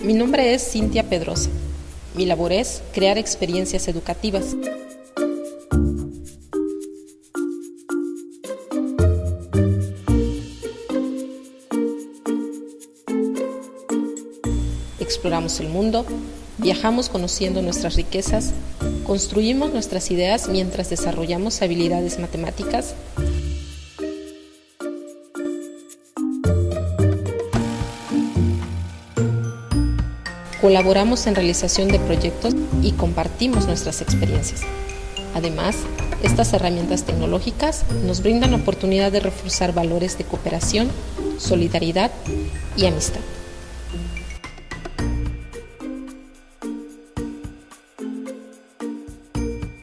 Mi nombre es Cintia Pedrosa. Mi labor es crear experiencias educativas. Exploramos el mundo, viajamos conociendo nuestras riquezas, construimos nuestras ideas mientras desarrollamos habilidades matemáticas Colaboramos en realización de proyectos y compartimos nuestras experiencias. Además, estas herramientas tecnológicas nos brindan la oportunidad de reforzar valores de cooperación, solidaridad y amistad.